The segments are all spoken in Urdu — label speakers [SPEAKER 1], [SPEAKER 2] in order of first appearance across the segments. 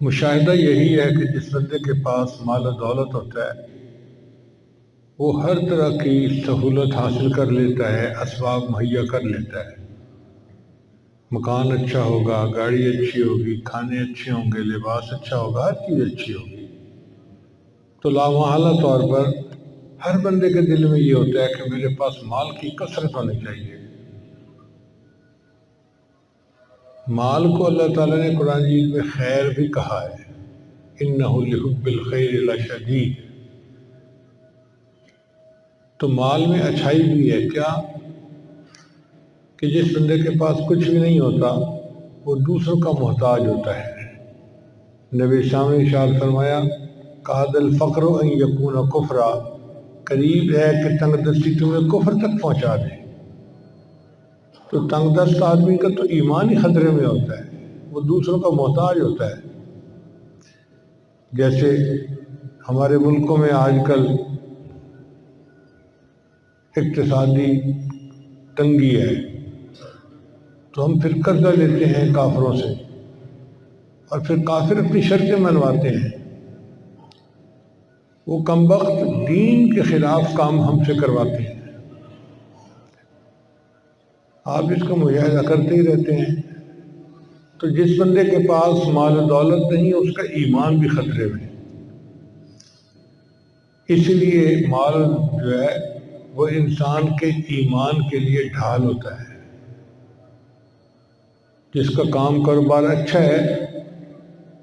[SPEAKER 1] مشاہدہ یہی ہے کہ جس بندے کے پاس مال و دولت ہوتا ہے، وہ ہر طرح کی سہولت حاصل کر لیتا ہے، اسباب مہیا کر لیتا ہے۔ مکان اچھا ہوگا، گاڑی اچھی ہوگی، کھانے اچھے ہوں گے، لباس اچھا ہوگا، ہر چیز اچھی ہوگی۔ تو لامحالہ طور پر ہر بندے کے دل میں یہ ہوتا ہے کہ میرے پاس مال کی کثرت ہونی چاہیے۔ مال کو اللہ تعالیٰ نے قرآن جیت میں خیر بھی کہا ہے۔ انَََََََََََََََََََََََََََََََََََََََََََََََََََََََََََََََََََََََ خیر لشدید۔ شدید تو مال میں اچھائی بھی ہے۔ کیا؟ کہ جس بندے کے پاس کچھ بھی نہیں ہوتا، وہ دوسروں کا محتاج ہوتا ہے۔ نبی شام شاد فرمایا کہاد الفقر و یقون کفرا۔ قریب ہے کہ تنگ دستی تمہیں کفر تک پہنچا دے۔ تو تنگ دست آدمی کا تو ایمان ہی خطرے میں ہوتا ہے، وہ دوسروں کا محتاج ہوتا ہے۔ جیسے ہمارے ملکوں میں آج کل اقتصادی تنگی ہے، تو ہم پھر قرضہ لیتے ہیں کافروں سے اور پھر کافر اپنی شرطیں منواتے ہیں۔ وہ کم وقت دین کے خلاف کام ہم سے کرواتے ہیں۔ آپ اس کا مجاہدہ کرتے ہی رہتے ہیں۔ تو جس بندے کے پاس مال دولت نہیں، اس کا ایمان بھی خطرے میں۔ اس لیے مال جو ہے، وہ انسان کے ایمان کے لیے ڈھال ہوتا ہے۔ جس کا کام کاروبار اچھا ہے،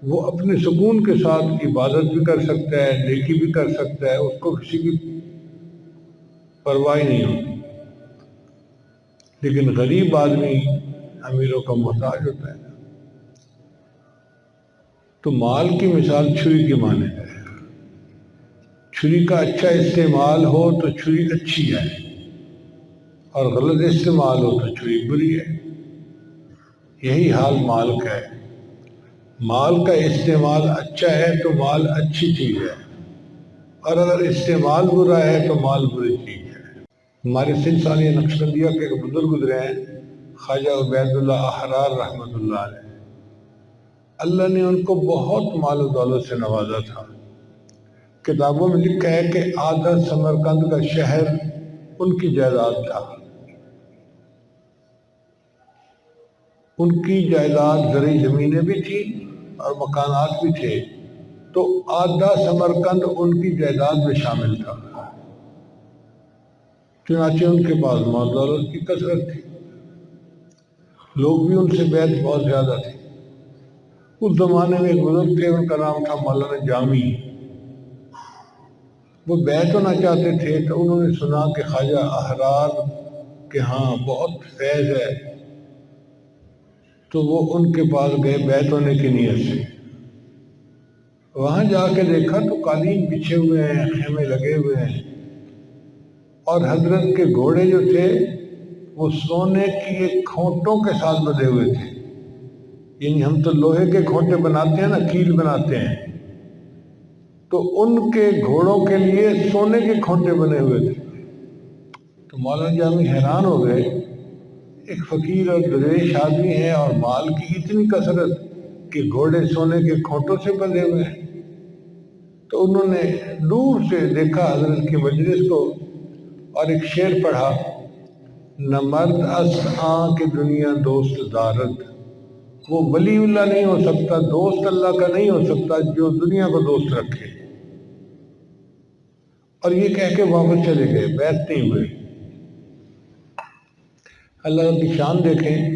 [SPEAKER 1] وہ اپنے سکون کے ساتھ عبادت بھی کر سکتا ہے، نیکی بھی کر سکتا ہے، اس کو کسی کی پرواہ نہیں ہوتی۔ لیکن غریب آدمی امیروں کا محتاج ہوتا ہے۔ تو مال کی مثال چھری کی مانے ہے۔ چھری کا اچھا استعمال ہو تو چھری اچھی ہے، اور غلط استعمال ہو تو چھری بری ہے۔ یہی حال مال کا ہے۔ مال کا استعمال اچھا ہے تو مال اچھی چیز ہے، اور اگر استعمال برا ہے تو مال بری چیز ہمارے سن ثانیہ نقش بندیہ کے ایک بزرگ گزرے ہیں، خواجہ عبید اللہ احرار رحمۃ اللہ علیہ۔ اللہ نے ان کو بہت مال و دولت سے نوازا تھا۔ کتابوں میں لکھا ہے کہ آدھا سمرکند کا شہر ان کی جائیداد تھا۔ ان کی جائیداد زرعی زمینیں بھی تھیں اور مکانات بھی تھے۔ تو آدھا سمرکند ان کی جائیداد میں شامل تھا۔ چنانچہ ان کے پاس مال دولت کی کثرت تھی۔ لوگ بھی ان سے بیت بہت زیادہ تھے۔ اس زمانے میں ایک بزرگ تھے، ان کا نام تھا مولانا جامی۔ وہ بیت ہونا چاہتے تھے تو انہوں نے سنا کہ خواجہ احرار کہ ہاں بہت فیض ہے۔ تو وہ ان کے پاس گئے بیت ہونے کی نیت سے۔ وہاں جا کے دیکھا تو قالین بچھے ہوئے ہیں، خیمے لگے ہوئے ہیں۔ اور حضرت کے گھوڑے جو تھے، وہ سونے کی کھونٹوں کے ساتھ بدے ہوئے تھے۔ یعنی ہم تو لوہے کے کھونٹے بناتے ہیں نا، کیل بناتے ہیں۔ تو ان کے گھوڑوں کے لیے سونے کے کھونٹے بنے ہوئے تھے۔ تو مولانا جامی حیران ہو گئے۔ ایک فقیر اور دریش آدمی ہے اور مال کی اتنی کثرت کہ گھوڑے سونے کے کھونٹوں سے بندے ہوئے ہیں۔ تو انہوں نے دور سے دیکھا حضرت کی مجلس کو۔ اور ایک شعر پڑھا، نہ مرد اس آن کے دنیا دوست دارد۔ وہ ولی اللہ نہیں ہو سکتا، دوست اللہ کا نہیں ہو سکتا جو دنیا کو دوست رکھے۔ اور یہ کہہ کے واپس چلے گئے بیت نہیں ہوئے۔ اللہ کی شان دیکھیں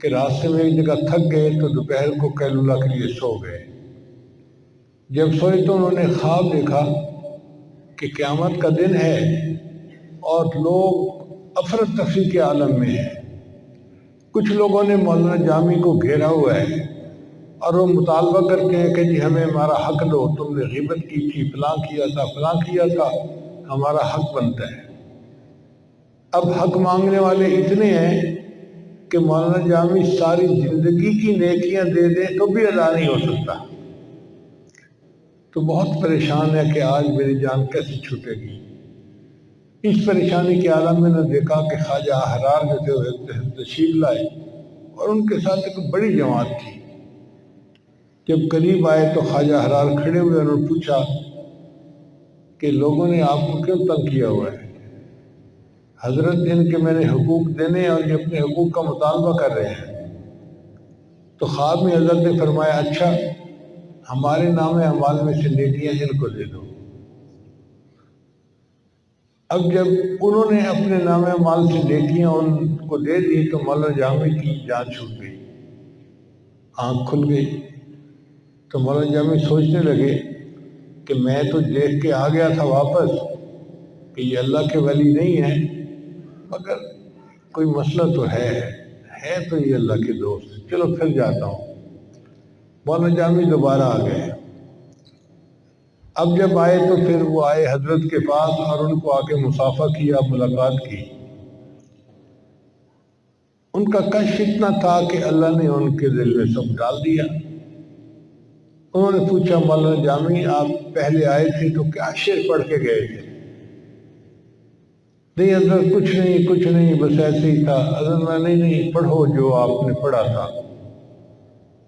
[SPEAKER 1] کہ راستے میں ایک جگہ تھک گئے تو دوپہر کو اللہ کے لیے سو گئے۔ جب سوئے تو انہوں نے خواب دیکھا کہ قیامت کا دن ہے۔ اور لوگ افرت تفریح کے عالم میں ہیں۔ کچھ لوگوں نے مولانا جامی کو گھیرا ہوا ہے اور وہ مطالبہ کرتے ہیں کہ جی ہمیں ہمارا حق دو، تم نے غیبت کی تھی، فلاں کیا تھا، فلاں کیا تھا، ہمارا حق بنتا ہے۔ اب حق مانگنے والے اتنے ہیں کہ مولانا جامی ساری زندگی کی نیکیاں دے دیں تو بھی ادا نہیں ہو سکتا۔ تو بہت پریشان ہے کہ آج میری جان کیسے چھوٹے گی۔ اس پریشانی کے عالم میں نے دیکھا کہ خواجہ احرار جو تھے وہ تشریف لائے اور ان کے ساتھ ایک بڑی جماعت تھی۔ جب قریب آئے تو خواجہ حرار کھڑے ہوئے انہوں نے پوچھا کہ لوگوں نے آپ کو کیوں تنگ کیا ہوا ہے؟ حضرت ان کے میں نے حقوق دینے اور یہ اپنے حقوق کا مطالبہ کر رہے ہیں۔ تو خواب میں حضرت نے فرمایا اچھا ہمارے نام اعمال میں سے نیکیاں ان کو دے دو۔ اب جب انہوں نے اپنے نام مال سے نیکیاں ان کو دے دی تو مولانا جامع کی جان چھوٹ گئی۔ آنکھ کھل گئی۔ تو مولانا جامع سوچنے لگے کہ میں تو دیکھ کے آ گیا تھا واپس کہ یہ اللہ کے ولی نہیں ہے، مگر کوئی مسئلہ تو ہے ہے تو یہ اللہ کے دوست۔ چلو پھر جاتا ہوں۔ مولانا جامع دوبارہ آ گئے۔ اب جب آئے تو پھر وہ آئے حضرت کے پاس اور ان کو آ کے مسافہ کیا، ملاقات کی۔ ان کا کش اتنا تھا کہ اللہ نے ان کے دل میں سب ڈال دیا۔ انہوں نے پوچھا، مولانا جامع، آپ پہلے آئے تھے تو کیا شیر پڑھ کے گئے تھے؟ نہیں حضرت، کچھ نہیں کچھ نہیں، بس ایسے ہی تھا۔ حضرت میں نہیں نہیں، پڑھو جو آپ نے پڑھا تھا۔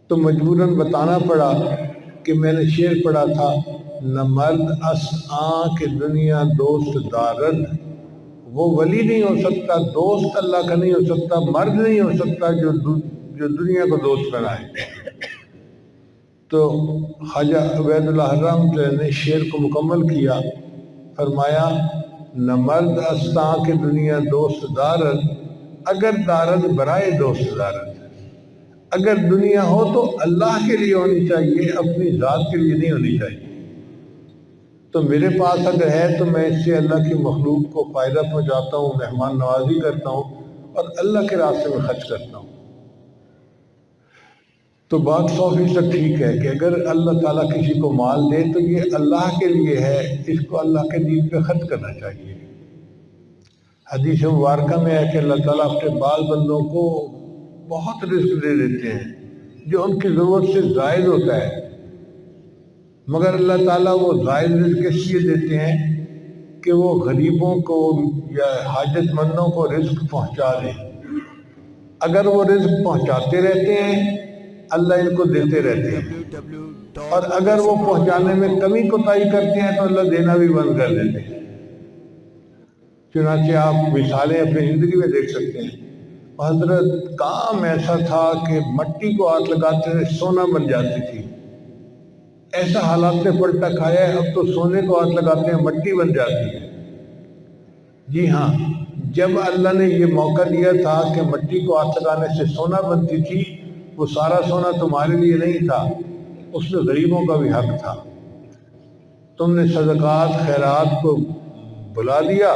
[SPEAKER 1] تو مجبوراً بتانا پڑا کہ میں نے شعر پڑھا تھا۔ نہ مرد اس آن کے دنیا دوست دارد وہ ولی نہیں ہو سکتا، دوست اللہ کا نہیں ہو سکتا، مرد نہیں ہو سکتا جو جو دنیا کو دوست بنائے۔ تو خواجہ عبید اللہ حرام نے شعر کو مکمل کیا، فرمایا نہ مرد استا کے دنیا دوست دارد اگر دارد برائے دوست دارد اگر دنیا ہو تو اللہ کے لیے ہونی چاہیے، اپنی ذات کے لیے نہیں ہونی چاہیے۔ تو میرے پاس اگر ہے تو میں اس سے اللہ کی مخلوق کو فائدہ پہنچاتا ہوں، مہمان نوازی کرتا ہوں اور اللہ کے راستے میں خرچ کرتا ہوں۔ تو بات سو فیصد ٹھیک ہے کہ اگر اللہ تعالیٰ کسی کو مال دے تو یہ اللہ کے لیے ہے، اس کو اللہ کے دین پہ خرچ کرنا چاہیے۔ حدیث مبارکہ میں ہے کہ اللہ تعالیٰ اپنے بال بندوں کو بہت رزق دے دیتے ہیں، جو ان کی ضرورت سے زائد ہوتا ہے۔ مگر اللہ تعالیٰ وہ زائد رزق اس لیے دیتے ہیں کہ وہ غریبوں کو یا حاجت مندوں کو رزق پہنچا دیں اگر وہ رزق پہنچاتے رہتے ہیں، اللہ ان کو دیتے رہتے ہیں۔ اور اگر وہ پہنچانے میں کمی کوتاہی کرتے ہیں تو اللہ دینا بھی بند کر دیتے ہیں۔ چنانچہ آپ مثالیں اپنی زندگی میں دیکھ سکتے ہیں۔ حضرت کام ایسا تھا کہ مٹی کو ہاتھ لگاتے تھے سونا بن جاتی تھی۔ ایسا حالات نے پلٹا کھایا ہے، اب تو سونے کو ہاتھ لگاتے ہیں، مٹی بن جاتی ہے۔ جی ہاں جب اللہ نے یہ موقع دیا تھا کہ مٹی کو ہاتھ لگانے سے سونا بنتی تھی، وہ سارا سونا تمہارے لیے نہیں تھا، اس میں غریبوں کا بھی حق تھا۔ تم نے صدقات، خیرات کو بلا دیا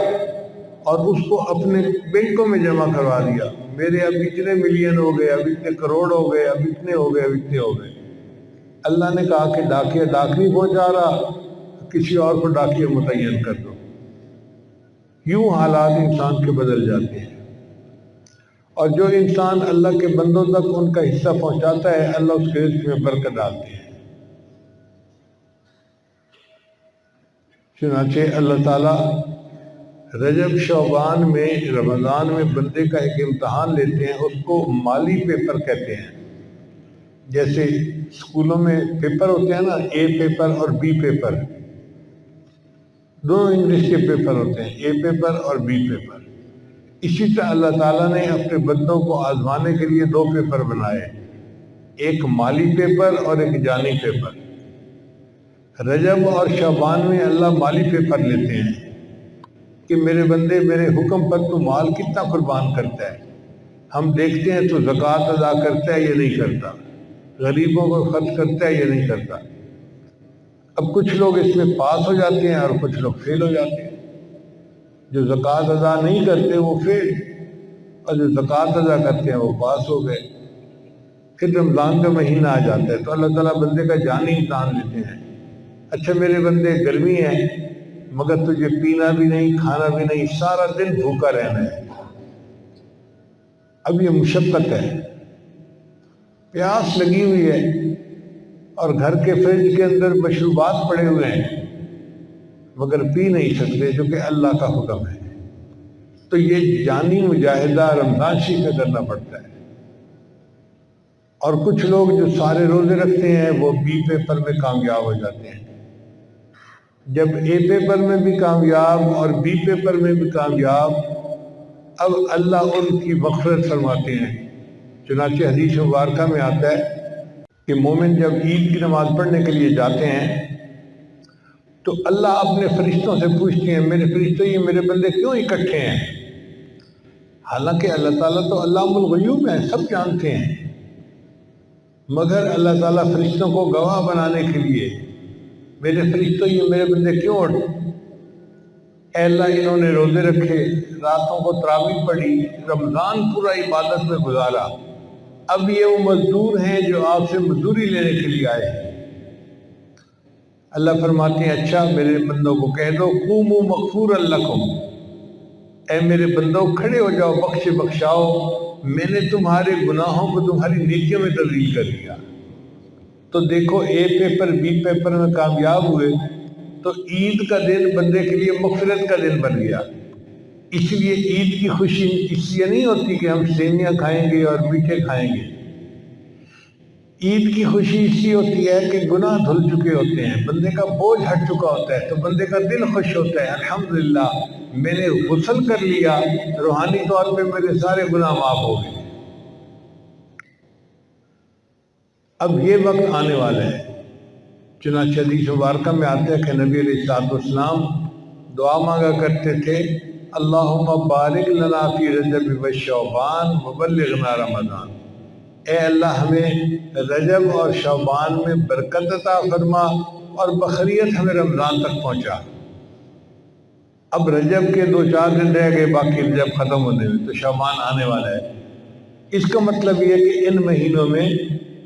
[SPEAKER 1] اور اس کو اپنے بینکوں میں جمع کروا دیا۔ میرے اب اتنے ملین ہو گئے، اب اتنے کروڑ ہو گئے، اب اتنے ہو گئے، اب اتنے ہو گئے۔ اللہ نے کہا کہ ڈاکیہ ڈاک نہیں پہنچا رہا، کسی اور کو ڈاکیہ متعین کر دو۔ یوں حالات انسان کے بدل جاتے ہیں۔ اور جو انسان اللہ کے بندوں تک ان کا حصہ پہنچاتا ہے، اللہ اس کے رزق میں برکت ڈالتے ہیں۔ چنانچہ اللہ تعالیٰ رجب، شعبان میں، رمضان میں بندے کا ایک امتحان لیتے ہیں، اس کو مالی پیپر کہتے ہیں۔ جیسے اسکولوں میں پیپر ہوتے ہیں نا اے پیپر اور بی پیپر۔ دونوں انگلش کے پیپر ہوتے ہیں اے پیپر اور بی پیپر۔ اسی طرح اللہ تعالیٰ نے اپنے بندوں کو آزمانے کے لیے دو پیپر بنائے۔ ایک مالی پیپر اور ایک جانی پیپر۔ رجب اور شعبان میں اللہ مالی پیپر لیتے ہیں کہ میرے بندے، میرے حکم پر تو مال کتنا قربان کرتا ہے؟ ہم دیکھتے ہیں تو زکوٰۃ ادا کرتا ہے یا نہیں کرتا؟ غریبوں کو خرچ کرتا ہے یا نہیں کرتا؟ اب کچھ لوگ اس میں پاس ہو جاتے ہیں اور کچھ لوگ فیل ہو جاتے ہیں۔ جو زکوٰۃ ادا نہیں کرتے وہ فیل، اور جو زکوٰۃ ادا کرتے ہیں وہ پاس ہو گئے۔ پھر رمضان کا مہینہ آ جاتا ہے تو اللہ تعالیٰ بندے کا جانی امتحان لیتے ہیں۔ اچھا میرے بندے، گرمی ہے، مگر تجھے پینا بھی نہیں، کھانا بھی نہیں، سارا دن بھوکا رہنا ہے۔ اب یہ مشقت ہے۔ پیاس لگی ہوئی ہے اور گھر کے فریج کے اندر مشروبات پڑے ہوئے ہیں، مگر پی نہیں سکتے جو کہ اللہ کا حکم ہے۔ تو یہ جانی مجاہدہ رمضان شی کا کرنا پڑتا ہے۔ اور کچھ لوگ جو سارے روزے رکھتے ہیں، وہ بی پیپر میں کامیاب ہو جاتے ہیں۔ جب اے پیپر میں بھی کامیاب اور بی پیپر میں بھی کامیاب، اب اللہ ان کی مغفرت فرماتے ہیں۔ چنانچہ حدیث مبارکہ میں آتا ہے کہ مومن جب عید کی نماز پڑھنے کے لیے جاتے ہیں، تو اللہ اپنے فرشتوں سے پوچھتے ہیں، میرے فرشتوں، یہ میرے بندے کیوں اکٹھے ہیں؟ حالانکہ اللہ تعالیٰ تو اللہ الغیوب ہے سب جانتے ہیں۔ مگر اللہ تعالیٰ فرشتوں کو گواہ بنانے کے لیے، میرے فرشتوں، یہ میرے بندے کیوں اٹھ؟ اے اللہ، انہوں نے روزے رکھے، راتوں کو تراوی پڑھی، رمضان پورا عبادت میں گزارا۔ اب یہ وہ مزدور ہیں جو آپ سے مزدوری لینے کے لیے آئے ہیں۔ اللہ فرماتے ہیں اچھا میرے بندوں کو کہہ دو قوم و مغفور اللہ اے میرے بندوں کھڑے ہو جاؤ بخش بخشاؤ۔ میں نے تمہارے گناہوں کو تمہاری نیکیوں میں تبدیل کر دیا۔ تو دیکھو، اے پیپر، بی پیپر میں کامیاب ہوئے۔ تو عید کا دن بندے کے لیے مغفرت کا دن بن گیا۔ اس لیے عید کی خوشی اس لیے نہیں ہوتی کہ ہم سیویاں کھائیں گے اور میٹھے کھائیں گے۔ عید کی خوشی اس لیے ہوتی ہے کہ گناہ دھل چکے ہوتے ہیں، بندے کا بوجھ ہٹ چکا ہوتا ہے تو بندے کا دل خوش ہوتا ہے، الحمدللہ، میں نے غسل کر لیا، روحانی طور پہ میرے سارے گناہ معاف ہو گئے۔ اب یہ وقت آنے والا ہے۔ چنانچہ حدیث مبارکہ میں آتے ہیں کہ نبی علیہ السلاط والسلام دعا مانگا کرتے تھے۔ اللہم بارک لنا فی رجب و شعبان وبلغنا رمضان۔ اے اللہ ہمیں رجب اور شعبان میں برکت عطا فرما اور بخریت ہمیں رمضان تک پہنچا۔ اب رجب کے دو چار دن رہ گئے، باقی رجب ختم ہونے میں تو شعبان آنے والا ہے۔ اس کا مطلب یہ کہ ان مہینوں میں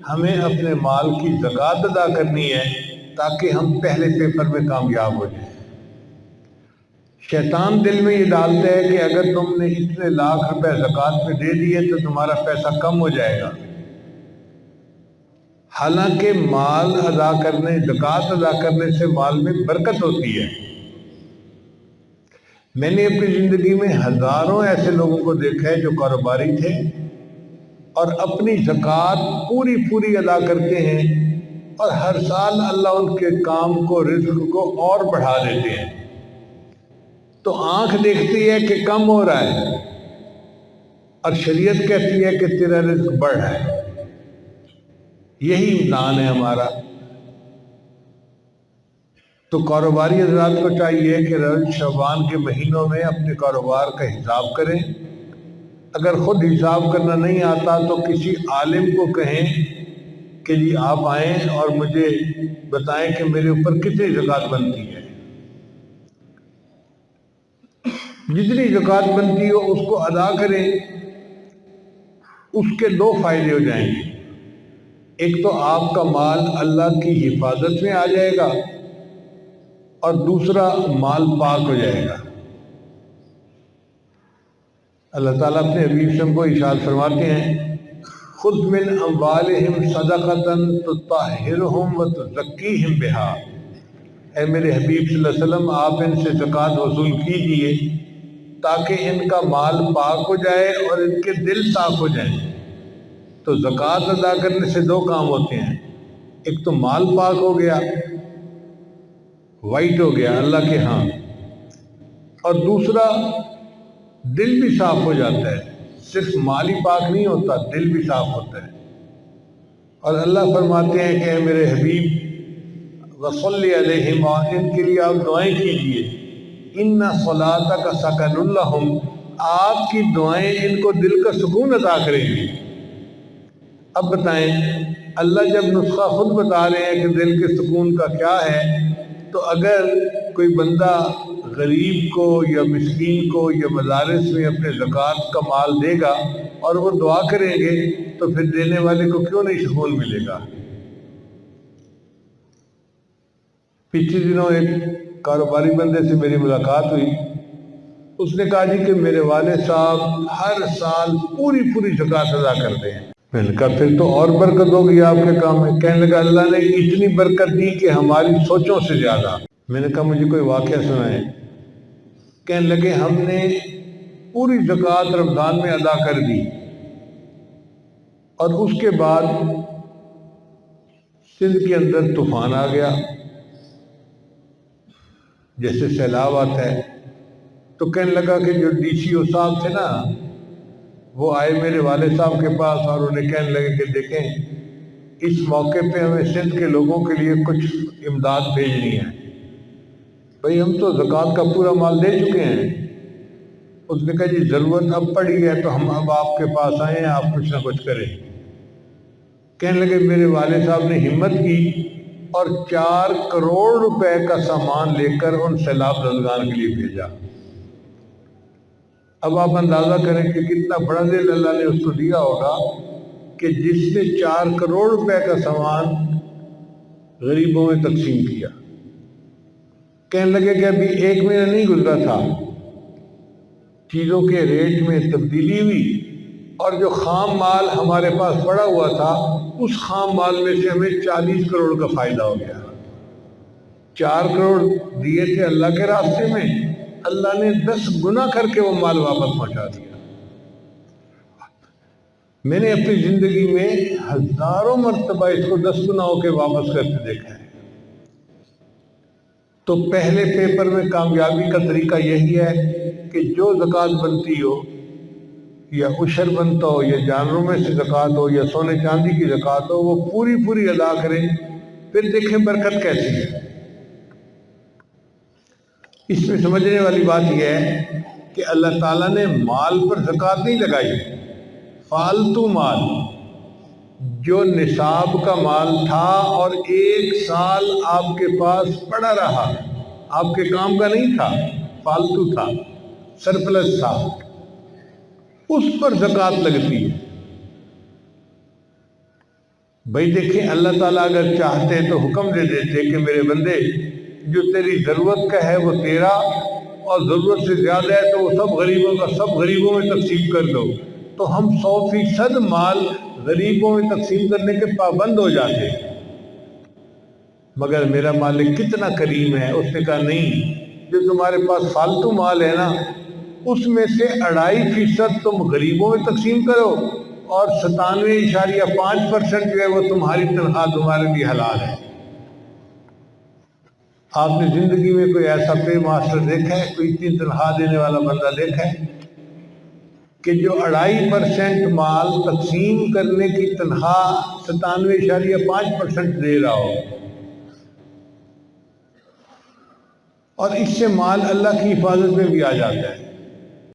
[SPEAKER 1] ہمیں اپنے مال کی زکوٰۃ ادا کرنی ہے تاکہ ہم پہلے پیپر میں کامیاب ہو جائیں۔ شیطان دل میں یہ ڈالتا ہے کہ اگر تم نے اتنے لاکھ روپے زکوٰۃ میں دے دیے تو تمہارا پیسہ کم ہو جائے گا۔ حالانکہ مال ادا کرنے، زکوٰۃ ادا کرنے سے مال میں برکت ہوتی ہے۔ میں نے اپنی زندگی میں ہزاروں ایسے لوگوں کو دیکھا ہے جو کاروباری تھے اور اپنی زکوٰۃ پوری پوری ادا کرتے ہیں اور ہر سال اللہ ان کے کام کو، رزق کو اور بڑھا دیتے ہیں۔ تو آنکھ دیکھتی ہے کہ کم ہو رہا ہے اور شریعت کہتی ہے کہ تیرا رزق بڑھ رہا ہے۔ یہی امتحان ہے ہمارا۔ تو کاروباری حضرات کو چاہیے کہ رج شعبان کے مہینوں میں اپنے کاروبار کا حساب کریں۔ اگر خود حساب کرنا نہیں آتا تو کسی عالم کو کہیں کہ جی آپ آئیں اور مجھے بتائیں کہ میرے اوپر کتنی زکوٰۃ بنتی ہے۔ جتنی زکوٰۃ بنتی ہو اس کو ادا کریں، اس کے دو فائدے ہو جائیں گے۔ ایک تو آپ کا مال اللہ کی حفاظت میں آ جائے گا اور دوسرا مال پاک ہو جائے گا۔ اللہ تعالیٰ اپنے حبیب سے کو اشاد فرماتے ہیں خود من اموالہم صدقتاً تطہرہم و تزکیہم بہا اے میرے حبیب صلی اللہ علیہ وسلم، آپ ان سے زکوٰۃ وصول کیجیے۔ تاکہ ان کا مال پاک ہو جائے اور ان کے دل صاف ہو جائیں تو زکوٰۃ ادا کرنے سے دو کام ہوتے ہیں۔ ایک تو مال پاک ہو گیا وائٹ ہو گیا، اللہ کے ہاں۔ اور دوسرا، دل بھی صاف ہو جاتا ہے۔ صرف مال ہی پاک نہیں ہوتا، دل بھی صاف ہوتا ہے۔ اور اللہ فرماتے ہیں کہ میرے حبیب، وصلی علیہم ان کے لیے آپ دعائیں کیجیے۔ ان صلاح کا سکن اللہ آپ کی دعائیں ان کو دل کا سکون عطا کریں گی۔ اب بتائیں، اللہ جب نسخہ خود بتا رہے ہیں کہ دل کے سکون کا کیا ہے، تو اگر کوئی بندہ غریب کو یا مسکین کو یا مدارس میں اپنے زکوٰۃ کا مال دے گا اور وہ دعا کریں گے، تو پھر دینے والے کو کیوں نہیں سکون ملے گا؟ پچھلے دنوں ایک کاروباری بندے سے میری ملاقات ہوئی۔ اس نے کہا جی کہ میرے والد صاحب ہر سال پوری پوری زکوٰۃ ادا کرتے ہیں۔ میں نے کہا پھر تو اور برکت ہوگی آپ کے کام میں۔ کہنے لگا اللہ نے اتنی برکت دی کہ ہماری سوچوں سے زیادہ۔ میں نے کہا مجھے کوئی واقعہ سنائے کہنے لگے ہم نے پوری زکوٰۃ رمضان میں ادا کر دی۔ اور اس کے بعد سندھ کے اندر طوفان آ گیا۔ جیسے سیلاب آتا ہے، تو کہنے لگا کہ جو ڈی سی او صاحب تھے نا، وہ آئے میرے والد صاحب کے پاس اور انہیں کہنے لگے کہ دیکھیں، اس موقع پہ ہمیں سندھ کے لوگوں کے لیے کچھ امداد بھیجنی ہے۔ بھئی ہم تو زکوٰۃ کا پورا مال دے چکے ہیں۔ اس نے کہا جی ضرورت اب پڑی ہے تو ہم اب آپ کے پاس آئے ہیں، آپ کچھ نہ کچھ کریں۔ کہنے لگے، میرے والد صاحب نے ہمت کی اور چار کروڑ روپے کا سامان لے کر ان سیلاب زدگان کے لیے بھیجا۔ اب آپ اندازہ کریں کہ کتنا بڑا دل اللہ نے اس کو دیا ہوگا کہ جس نے چار کروڑ روپے کا سامان غریبوں میں تقسیم کیا۔ کہنے لگے کہ ابھی ایک مہینہ نہیں گزرا تھا۔ چیزوں کے ریٹ میں تبدیلی ہوئی اور جو خام مال ہمارے پاس پڑا ہوا تھا اس خام مال میں سے ہمیں چالیس کروڑ کا فائدہ ہو گیا۔ چار کروڑ دیے تھے اللہ کے راستے میں۔ اللہ نے دس گنا کر کے وہ مال واپس پہنچا دیا۔ میں نے اپنی زندگی میں ہزاروں مرتبہ اس کو دس گنا ہو کے واپس کرتے دیکھا ہے۔ تو پہلے پیپر میں کامیابی کا طریقہ یہی ہے کہ جو زکوٰۃ بنتی ہو یا عشر بنتا ہو، یا جانوروں میں سے زکوٰۃ ہو، یا سونے چاندی کی زکوٰۃ ہو، وہ پوری پوری ادا کریں۔ پھر دیکھیں برکت کیسی ہے۔ اس میں سمجھنے والی بات یہ ہے کہ اللہ تعالیٰ نے مال پر زکوٰۃ نہیں لگائی۔ فالتو مال، جو نصاب کا مال تھا اور ایک سال آپ کے پاس پڑا رہا۔ آپ کے کام کا نہیں تھا، فالتو تھا، سرپلس تھا۔ اس پر زکوٰۃ لگتی ہے۔ بھائی دیکھیں، اللہ تعالیٰ اگر چاہتے تو حکم دے دیتے کہ میرے بندے، جو تیری ضرورت کا ہے وہ تیرا، اور ضرورت سے زیادہ ہے تو وہ سب غریبوں کا، سب غریبوں میں تقسیم کر دو۔ تو ہم سو فیصد مال غریبوں میں تقسیم کرنے کے پابند ہو جاتے مگر میرا مالک کتنا کریم ہے، اس نے کہا نہیں، جو تمہارے پاس فالتو مال ہے نا اس میں سے اڑائی فیصد تم غریبوں میں تقسیم کرو اور ستانوے اشاریہ پانچ پرسنٹ جو ہے وہ تمہاری تنخواہ تمہارے لیے حلال ہے۔ آپ نے زندگی میں کوئی ایسا پے ماسٹر دیکھا ہے؟ کوئی اتنی تنخواہ دینے والا بندہ دیکھا ہے کہ جو اڑائی پرسنٹ مال تقسیم کرنے کی تنخواہ ستانوے اشاریہ پانچ پرسنٹ دے رہا ہو اور اس سے مال اللہ کی حفاظت میں بھی آ جاتا ہے؟